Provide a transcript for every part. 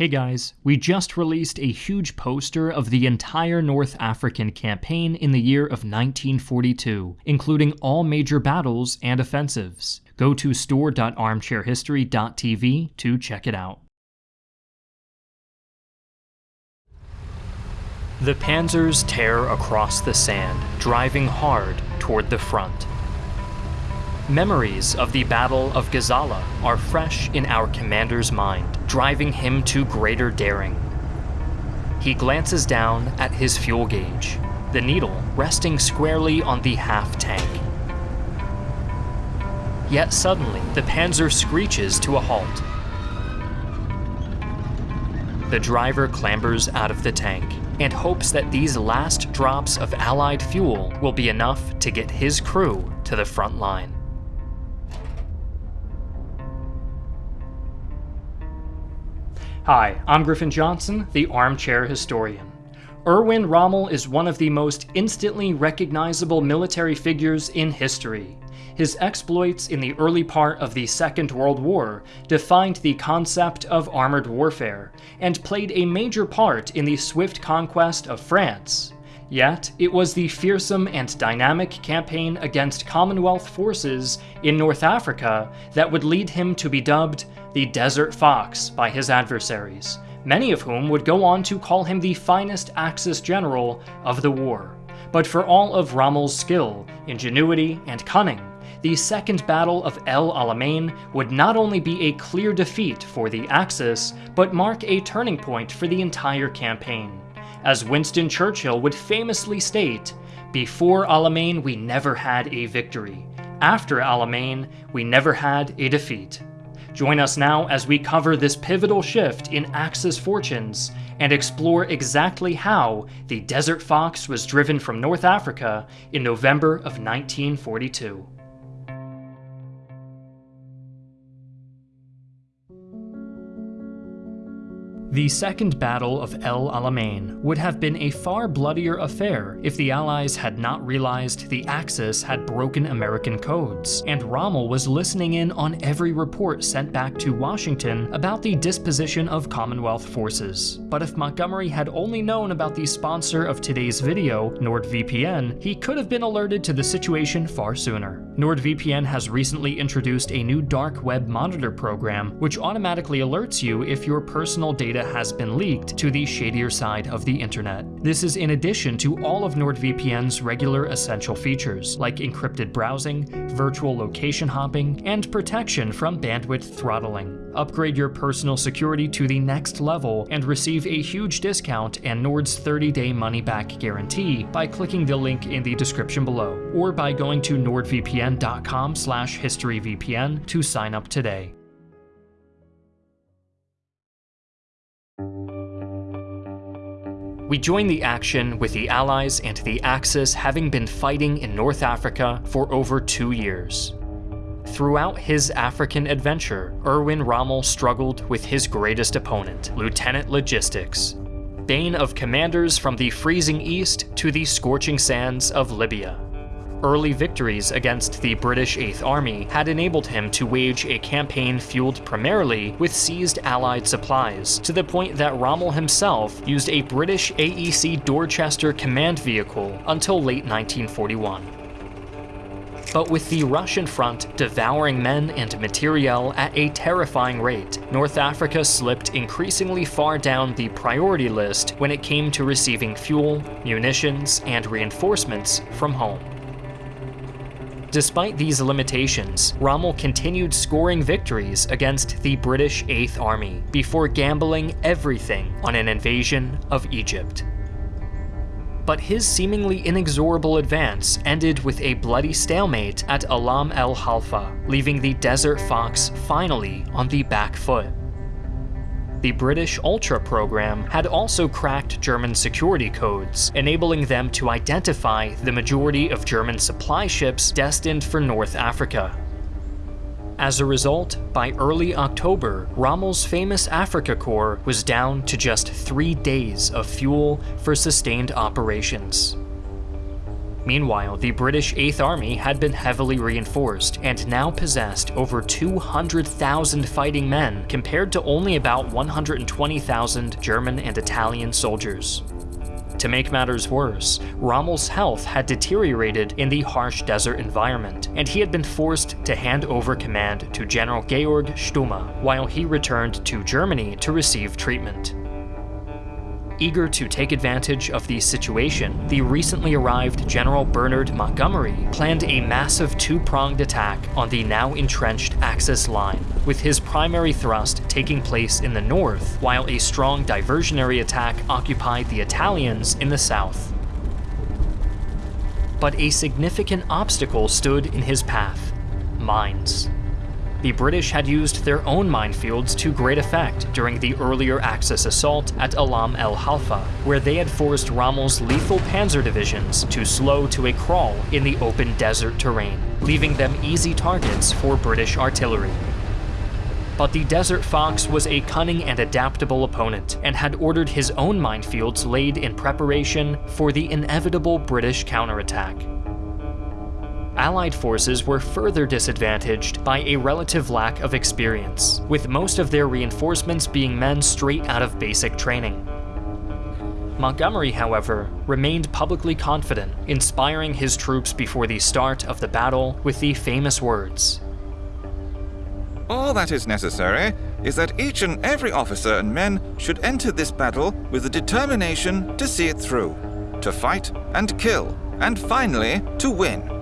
Hey guys, we just released a huge poster of the entire North African campaign in the year of 1942, including all major battles and offensives. Go to store.armchairhistory.tv to check it out. The panzers tear across the sand, driving hard toward the front. Memories of the Battle of Gazala are fresh in our commander's mind, driving him to greater daring. He glances down at his fuel gauge, the needle resting squarely on the half tank. Yet suddenly, the Panzer screeches to a halt. The driver clambers out of the tank and hopes that these last drops of Allied fuel will be enough to get his crew to the front line. Hi, I'm Griffin Johnson, the Armchair Historian. Erwin Rommel is one of the most instantly recognizable military figures in history. His exploits in the early part of the Second World War defined the concept of armored warfare, and played a major part in the swift conquest of France. Yet, it was the fearsome and dynamic campaign against Commonwealth forces in North Africa that would lead him to be dubbed the Desert Fox by his adversaries, many of whom would go on to call him the finest Axis general of the war. But for all of Rommel's skill, ingenuity, and cunning, the Second Battle of El Alamein would not only be a clear defeat for the Axis, but mark a turning point for the entire campaign. As Winston Churchill would famously state, before Alamein we never had a victory. After Alamein, we never had a defeat. Join us now as we cover this pivotal shift in Axis fortunes and explore exactly how the Desert Fox was driven from North Africa in November of 1942. The Second Battle of El Alamein would have been a far bloodier affair if the Allies had not realized the Axis had broken American codes, and Rommel was listening in on every report sent back to Washington about the disposition of Commonwealth forces. But if Montgomery had only known about the sponsor of today's video, NordVPN, he could have been alerted to the situation far sooner. NordVPN has recently introduced a new dark web monitor program which automatically alerts you if your personal data has been leaked to the shadier side of the internet. This is in addition to all of NordVPN's regular essential features, like encrypted browsing, virtual location hopping, and protection from bandwidth throttling. Upgrade your personal security to the next level and receive a huge discount and Nord's 30-day money-back guarantee by clicking the link in the description below, or by going to nordvpn.com historyvpn to sign up today. We join the action with the Allies and the Axis having been fighting in North Africa for over two years. Throughout his African adventure, Erwin Rommel struggled with his greatest opponent, Lieutenant Logistics, bane of commanders from the freezing east to the scorching sands of Libya. Early victories against the British Eighth Army had enabled him to wage a campaign fueled primarily with seized Allied supplies, to the point that Rommel himself used a British AEC Dorchester command vehicle until late 1941. But with the Russian front devouring men and materiel at a terrifying rate, North Africa slipped increasingly far down the priority list when it came to receiving fuel, munitions, and reinforcements from home. Despite these limitations, Rommel continued scoring victories against the British Eighth Army before gambling everything on an invasion of Egypt. But his seemingly inexorable advance ended with a bloody stalemate at Alam el Halfa, leaving the Desert Fox finally on the back foot. The British Ultra program had also cracked German security codes, enabling them to identify the majority of German supply ships destined for North Africa. As a result, by early October, Rommel's famous Africa Corps was down to just three days of fuel for sustained operations. Meanwhile, the British 8th Army had been heavily reinforced and now possessed over 200,000 fighting men compared to only about 120,000 German and Italian soldiers. To make matters worse, Rommel's health had deteriorated in the harsh desert environment, and he had been forced to hand over command to General Georg Stumme while he returned to Germany to receive treatment. Eager to take advantage of the situation, the recently arrived General Bernard Montgomery planned a massive two-pronged attack on the now entrenched Axis line, with his primary thrust taking place in the north, while a strong diversionary attack occupied the Italians in the south. But a significant obstacle stood in his path mines the British had used their own minefields to great effect during the earlier Axis assault at Alam el Halfa, where they had forced Rommel's lethal panzer divisions to slow to a crawl in the open desert terrain, leaving them easy targets for British artillery. But the Desert Fox was a cunning and adaptable opponent, and had ordered his own minefields laid in preparation for the inevitable British counterattack. Allied forces were further disadvantaged by a relative lack of experience, with most of their reinforcements being men straight out of basic training. Montgomery, however, remained publicly confident, inspiring his troops before the start of the battle with the famous words All that is necessary is that each and every officer and men should enter this battle with the determination to see it through, to fight and kill, and finally to win.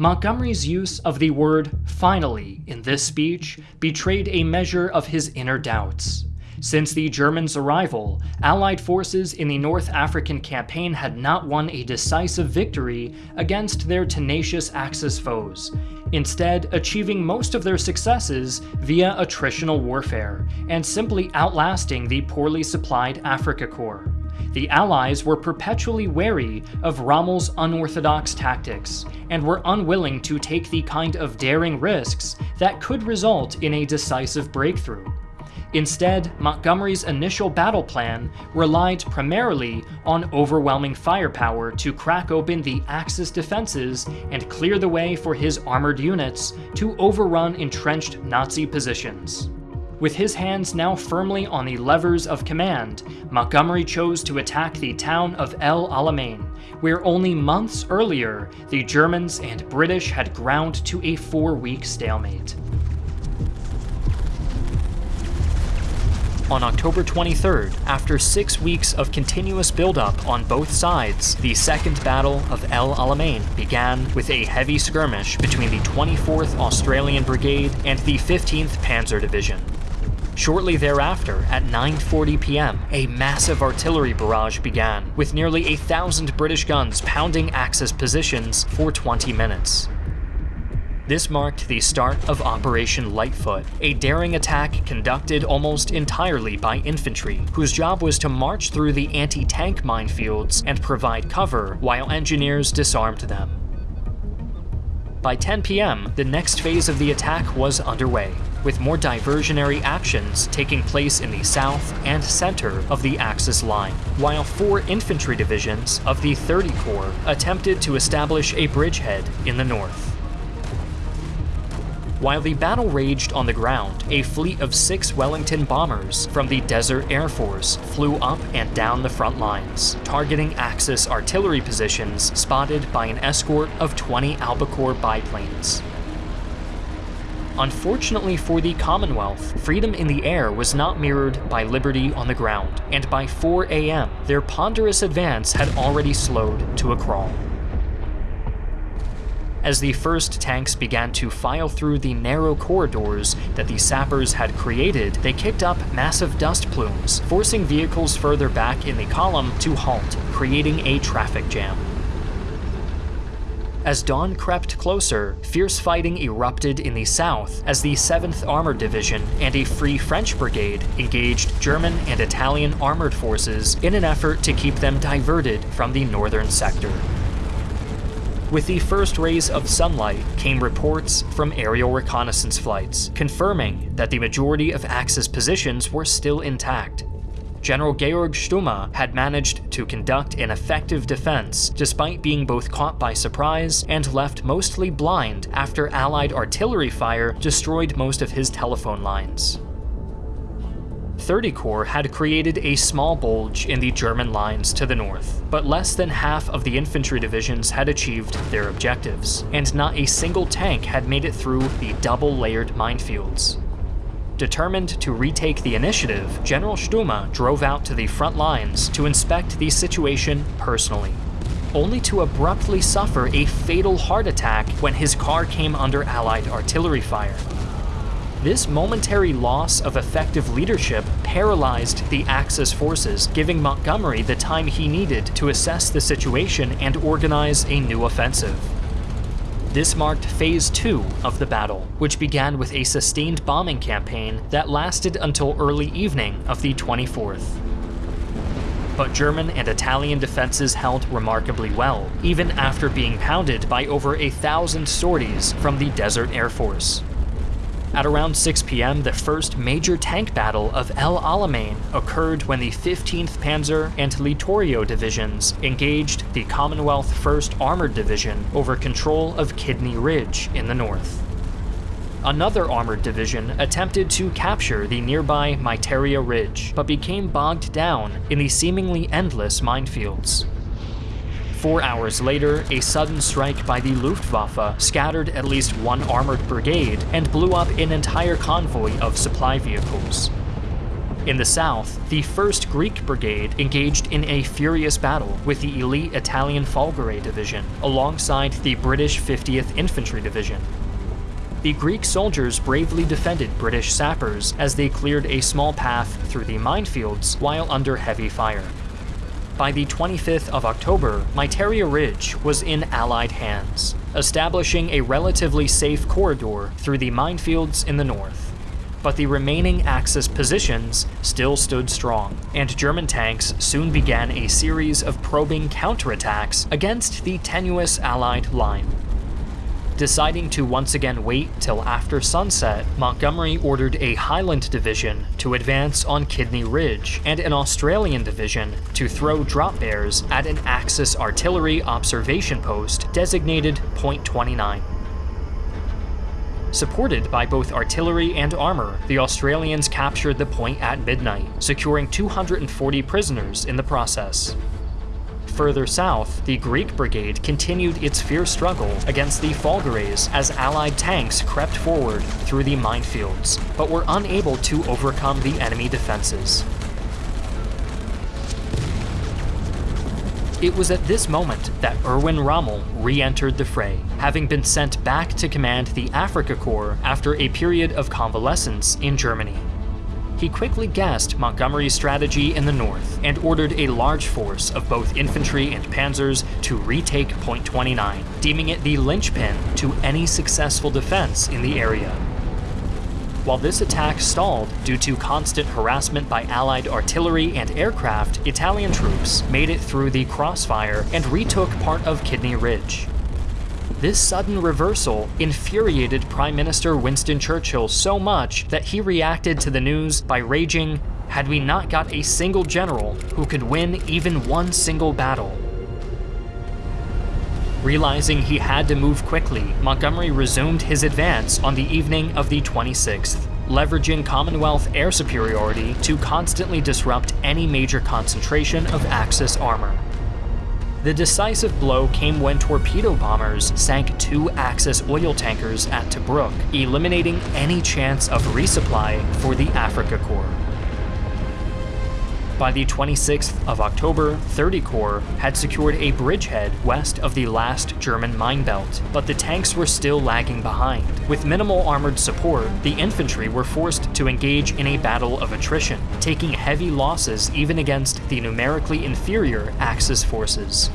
Montgomery's use of the word finally in this speech betrayed a measure of his inner doubts. Since the Germans' arrival, Allied forces in the North African campaign had not won a decisive victory against their tenacious Axis foes, instead achieving most of their successes via attritional warfare, and simply outlasting the poorly supplied Africa Korps the Allies were perpetually wary of Rommel's unorthodox tactics, and were unwilling to take the kind of daring risks that could result in a decisive breakthrough. Instead, Montgomery's initial battle plan relied primarily on overwhelming firepower to crack open the Axis defenses and clear the way for his armored units to overrun entrenched Nazi positions. With his hands now firmly on the levers of command, Montgomery chose to attack the town of El Alamein, where only months earlier the Germans and British had ground to a four-week stalemate. On October 23rd, after six weeks of continuous buildup on both sides, the Second Battle of El Alamein began with a heavy skirmish between the 24th Australian Brigade and the 15th Panzer Division. Shortly thereafter, at 9.40 p.m., a massive artillery barrage began, with nearly a thousand British guns pounding Axis positions for 20 minutes. This marked the start of Operation Lightfoot, a daring attack conducted almost entirely by infantry, whose job was to march through the anti-tank minefields and provide cover while engineers disarmed them. By 10 p.m., the next phase of the attack was underway, with more diversionary actions taking place in the south and center of the Axis line, while four infantry divisions of the 30 Corps attempted to establish a bridgehead in the north. While the battle raged on the ground, a fleet of six Wellington bombers from the Desert Air Force flew up and down the front lines, targeting Axis artillery positions spotted by an escort of 20 Albacore biplanes. Unfortunately for the Commonwealth, freedom in the air was not mirrored by liberty on the ground, and by 4 a.m., their ponderous advance had already slowed to a crawl. As the first tanks began to file through the narrow corridors that the sappers had created, they kicked up massive dust plumes, forcing vehicles further back in the column to halt, creating a traffic jam. As dawn crept closer, fierce fighting erupted in the south as the 7th Armored Division and a Free French Brigade engaged German and Italian armored forces in an effort to keep them diverted from the northern sector. With the first rays of sunlight came reports from aerial reconnaissance flights, confirming that the majority of Axis positions were still intact, General Georg Stumme had managed to conduct an effective defense despite being both caught by surprise and left mostly blind after Allied artillery fire destroyed most of his telephone lines. 30 Corps had created a small bulge in the German lines to the north, but less than half of the infantry divisions had achieved their objectives, and not a single tank had made it through the double-layered minefields. Determined to retake the initiative, General Stumme drove out to the front lines to inspect the situation personally, only to abruptly suffer a fatal heart attack when his car came under Allied artillery fire. This momentary loss of effective leadership paralyzed the Axis forces, giving Montgomery the time he needed to assess the situation and organize a new offensive. This marked Phase 2 of the battle, which began with a sustained bombing campaign that lasted until early evening of the 24th. But German and Italian defenses held remarkably well, even after being pounded by over a thousand sorties from the Desert Air Force. At around 6 p.m., the first major tank battle of El Alamein occurred when the 15th Panzer and Littorio divisions engaged the Commonwealth 1st Armored Division over control of Kidney Ridge in the north. Another armored division attempted to capture the nearby Miteirya Ridge, but became bogged down in the seemingly endless minefields. Four hours later, a sudden strike by the Luftwaffe scattered at least one armored brigade and blew up an entire convoy of supply vehicles. In the south, the 1st Greek Brigade engaged in a furious battle with the elite Italian Folgore Division, alongside the British 50th Infantry Division. The Greek soldiers bravely defended British sappers as they cleared a small path through the minefields while under heavy fire. By the 25th of October, Miteirya Ridge was in Allied hands, establishing a relatively safe corridor through the minefields in the north. But the remaining Axis positions still stood strong, and German tanks soon began a series of probing counterattacks against the tenuous Allied line. Deciding to once again wait till after sunset, Montgomery ordered a Highland division to advance on Kidney Ridge and an Australian division to throw drop bears at an Axis artillery observation post designated Point 29. Supported by both artillery and armor, the Australians captured the point at midnight, securing 240 prisoners in the process further south, the Greek brigade continued its fierce struggle against the Folgores as Allied tanks crept forward through the minefields, but were unable to overcome the enemy defenses. It was at this moment that Erwin Rommel re-entered the fray, having been sent back to command the Africa Corps after a period of convalescence in Germany. He quickly guessed Montgomery's strategy in the north and ordered a large force of both infantry and panzers to retake Point 29, deeming it the linchpin to any successful defense in the area. While this attack stalled due to constant harassment by Allied artillery and aircraft, Italian troops made it through the crossfire and retook part of Kidney Ridge. This sudden reversal infuriated Prime Minister Winston Churchill so much that he reacted to the news by raging, had we not got a single general who could win even one single battle. Realizing he had to move quickly, Montgomery resumed his advance on the evening of the 26th, leveraging Commonwealth air superiority to constantly disrupt any major concentration of Axis armor. The decisive blow came when torpedo bombers sank two Axis oil tankers at Tobruk, eliminating any chance of resupply for the Africa Korps. By the 26th of October, 30 Corps had secured a bridgehead west of the last German mine belt, but the tanks were still lagging behind. With minimal armored support, the infantry were forced to engage in a battle of attrition, taking heavy losses even against the numerically inferior Axis forces.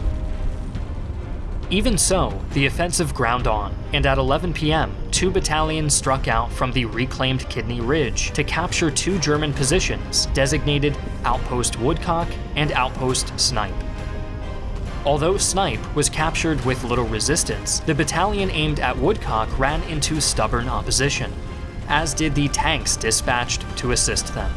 Even so, the offensive ground on, and at 11 p.m., two battalions struck out from the reclaimed Kidney Ridge to capture two German positions designated Outpost Woodcock and Outpost Snipe. Although Snipe was captured with little resistance, the battalion aimed at Woodcock ran into stubborn opposition, as did the tanks dispatched to assist them.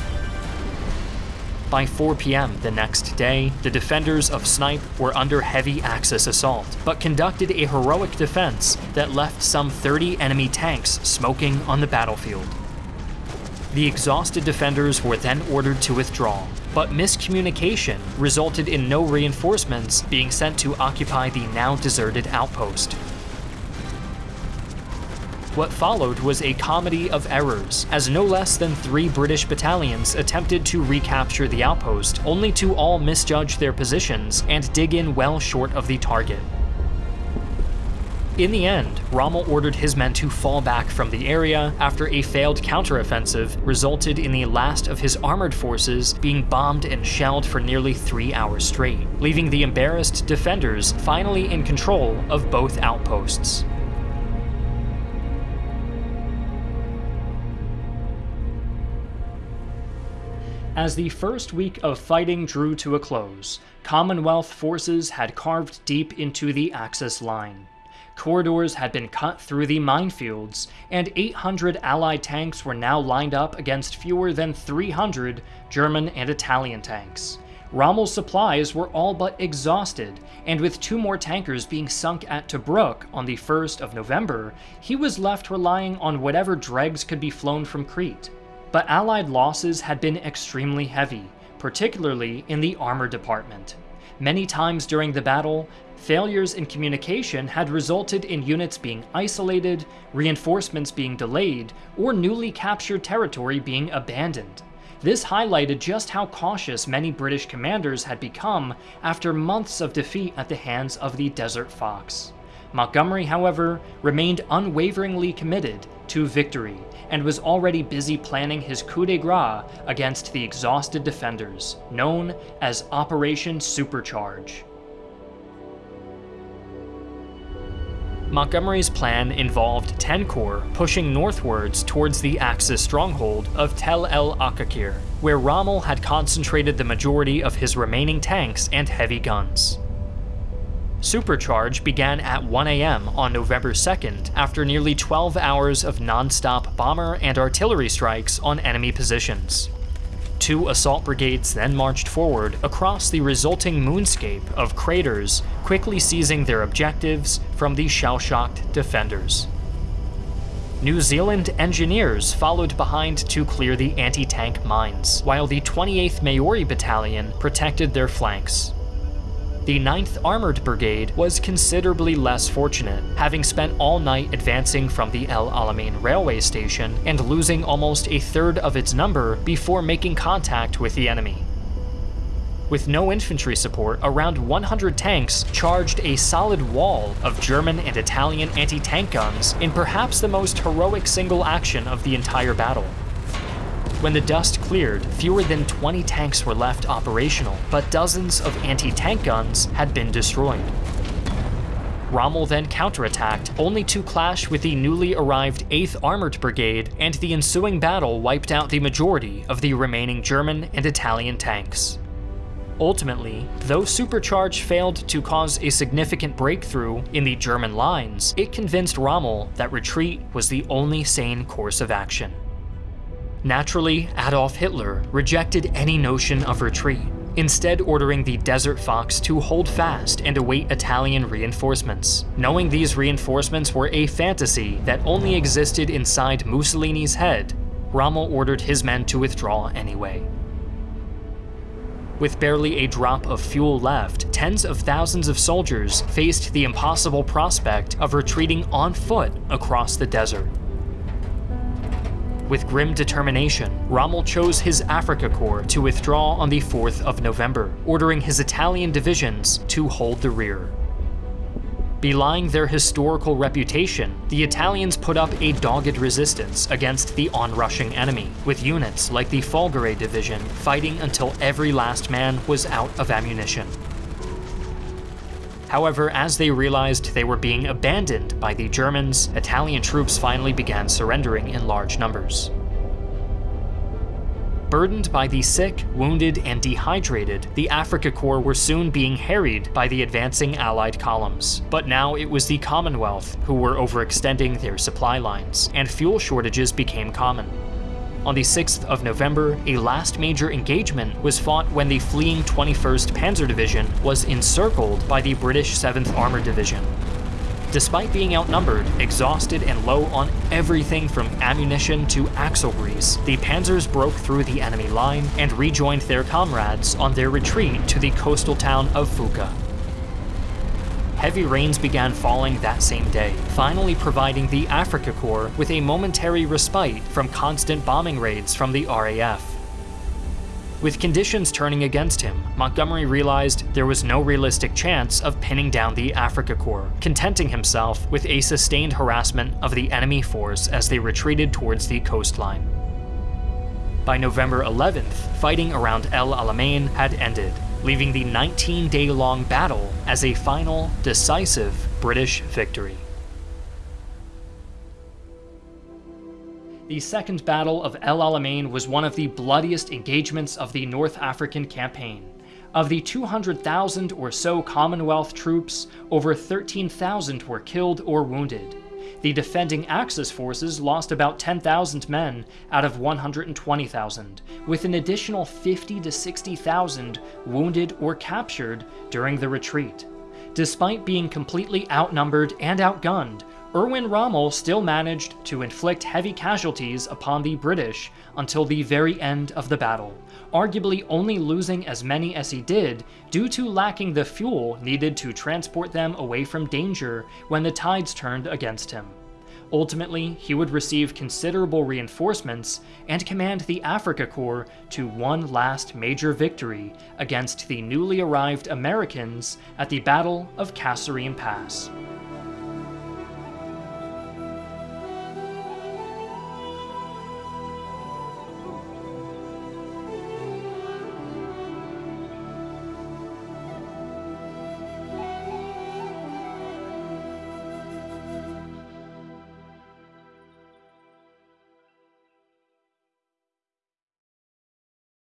By 4 p.m. the next day, the defenders of Snipe were under heavy Axis assault, but conducted a heroic defense that left some 30 enemy tanks smoking on the battlefield. The exhausted defenders were then ordered to withdraw, but miscommunication resulted in no reinforcements being sent to occupy the now deserted outpost. What followed was a comedy of errors, as no less than three British battalions attempted to recapture the outpost, only to all misjudge their positions and dig in well short of the target. In the end, Rommel ordered his men to fall back from the area after a failed counteroffensive resulted in the last of his armored forces being bombed and shelled for nearly three hours straight, leaving the embarrassed defenders finally in control of both outposts. As the first week of fighting drew to a close, Commonwealth forces had carved deep into the Axis line. Corridors had been cut through the minefields, and 800 Allied tanks were now lined up against fewer than 300 German and Italian tanks. Rommel's supplies were all but exhausted, and with two more tankers being sunk at Tobruk on the 1st of November, he was left relying on whatever dregs could be flown from Crete but Allied losses had been extremely heavy, particularly in the armor department. Many times during the battle, failures in communication had resulted in units being isolated, reinforcements being delayed, or newly captured territory being abandoned. This highlighted just how cautious many British commanders had become after months of defeat at the hands of the Desert Fox. Montgomery, however, remained unwaveringly committed to victory and was already busy planning his coup de grace against the exhausted defenders, known as Operation Supercharge. Montgomery's plan involved 10 Corps pushing northwards towards the Axis stronghold of Tel el Aqqaqir, where Rommel had concentrated the majority of his remaining tanks and heavy guns. Supercharge began at 1 a.m. on November 2nd after nearly 12 hours of non-stop bomber and artillery strikes on enemy positions. Two assault brigades then marched forward across the resulting moonscape of craters, quickly seizing their objectives from the shell-shocked defenders. New Zealand engineers followed behind to clear the anti-tank mines, while the 28th Maori Battalion protected their flanks. The 9th Armored Brigade was considerably less fortunate, having spent all night advancing from the El Alamein railway station and losing almost a third of its number before making contact with the enemy. With no infantry support, around 100 tanks charged a solid wall of German and Italian anti-tank guns in perhaps the most heroic single action of the entire battle. When the dust cleared, fewer than 20 tanks were left operational, but dozens of anti-tank guns had been destroyed. Rommel then counterattacked, only to clash with the newly arrived 8th Armored Brigade, and the ensuing battle wiped out the majority of the remaining German and Italian tanks. Ultimately, though Supercharge failed to cause a significant breakthrough in the German lines, it convinced Rommel that retreat was the only sane course of action. Naturally, Adolf Hitler rejected any notion of retreat, instead ordering the Desert Fox to hold fast and await Italian reinforcements, knowing these reinforcements were a fantasy that only existed inside Mussolini's head, Rommel ordered his men to withdraw anyway. With barely a drop of fuel left, tens of thousands of soldiers faced the impossible prospect of retreating on foot across the desert. With grim determination, Rommel chose his Africa Corps to withdraw on the 4th of November, ordering his Italian divisions to hold the rear. Belying their historical reputation, the Italians put up a dogged resistance against the onrushing enemy, with units like the Folgore Division fighting until every last man was out of ammunition. However, as they realized they were being abandoned by the Germans, Italian troops finally began surrendering in large numbers. Burdened by the sick, wounded, and dehydrated, the Africa Corps were soon being harried by the advancing Allied columns. But now it was the Commonwealth who were overextending their supply lines, and fuel shortages became common. On the 6th of November, a last major engagement was fought when the fleeing 21st Panzer Division was encircled by the British 7th Armored Division. Despite being outnumbered, exhausted, and low on everything from ammunition to axle grease, the panzers broke through the enemy line and rejoined their comrades on their retreat to the coastal town of Fuka. Heavy rains began falling that same day, finally providing the Africa Corps with a momentary respite from constant bombing raids from the RAF. With conditions turning against him, Montgomery realized there was no realistic chance of pinning down the Africa Corps, contenting himself with a sustained harassment of the enemy force as they retreated towards the coastline. By November 11th, fighting around El Alamein had ended, leaving the 19-day-long battle as a final, decisive British victory. The Second Battle of El Alamein was one of the bloodiest engagements of the North African campaign. Of the 200,000 or so Commonwealth troops, over 13,000 were killed or wounded. The defending Axis forces lost about 10,000 men out of 120,000, with an additional 50 to 60,000 wounded or captured during the retreat. Despite being completely outnumbered and outgunned, Erwin Rommel still managed to inflict heavy casualties upon the British until the very end of the battle, arguably only losing as many as he did due to lacking the fuel needed to transport them away from danger when the tides turned against him. Ultimately, he would receive considerable reinforcements and command the Africa Corps to one last major victory against the newly arrived Americans at the Battle of Kasserine Pass.